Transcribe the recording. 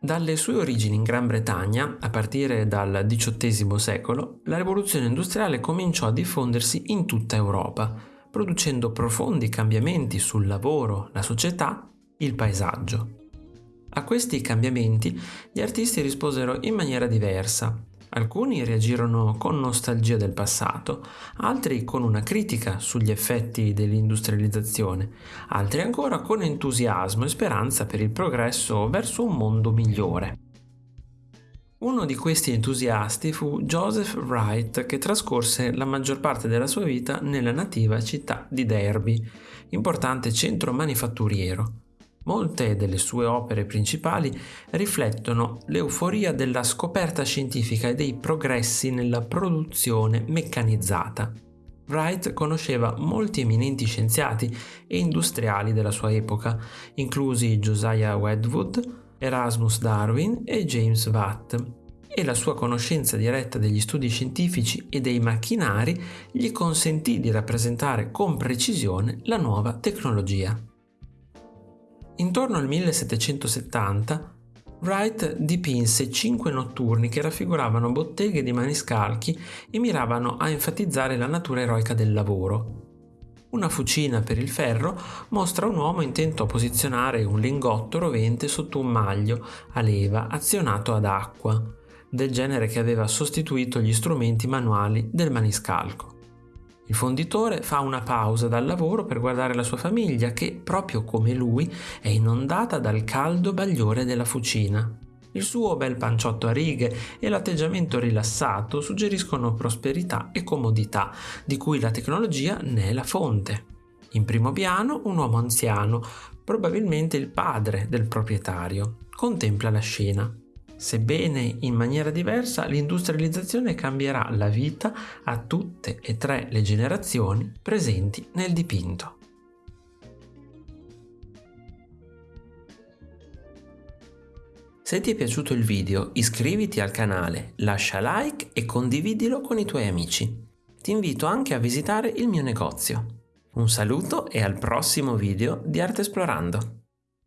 Dalle sue origini in Gran Bretagna, a partire dal XVIII secolo, la rivoluzione industriale cominciò a diffondersi in tutta Europa, producendo profondi cambiamenti sul lavoro, la società, il paesaggio. A questi cambiamenti gli artisti risposero in maniera diversa, Alcuni reagirono con nostalgia del passato, altri con una critica sugli effetti dell'industrializzazione, altri ancora con entusiasmo e speranza per il progresso verso un mondo migliore. Uno di questi entusiasti fu Joseph Wright che trascorse la maggior parte della sua vita nella nativa città di Derby, importante centro manifatturiero. Molte delle sue opere principali riflettono l'euforia della scoperta scientifica e dei progressi nella produzione meccanizzata. Wright conosceva molti eminenti scienziati e industriali della sua epoca, inclusi Josiah Wedgwood, Erasmus Darwin e James Watt, e la sua conoscenza diretta degli studi scientifici e dei macchinari gli consentì di rappresentare con precisione la nuova tecnologia. Intorno al 1770 Wright dipinse cinque notturni che raffiguravano botteghe di maniscalchi e miravano a enfatizzare la natura eroica del lavoro. Una fucina per il ferro mostra un uomo intento a posizionare un lingotto rovente sotto un maglio a leva azionato ad acqua, del genere che aveva sostituito gli strumenti manuali del maniscalco. Il fonditore fa una pausa dal lavoro per guardare la sua famiglia che, proprio come lui, è inondata dal caldo bagliore della fucina. Il suo bel panciotto a righe e l'atteggiamento rilassato suggeriscono prosperità e comodità, di cui la tecnologia ne è la fonte. In primo piano un uomo anziano, probabilmente il padre del proprietario, contempla la scena. Sebbene in maniera diversa, l'industrializzazione cambierà la vita a tutte e tre le generazioni presenti nel dipinto. Se ti è piaciuto il video iscriviti al canale, lascia like e condividilo con i tuoi amici. Ti invito anche a visitare il mio negozio. Un saluto e al prossimo video di Arte Esplorando!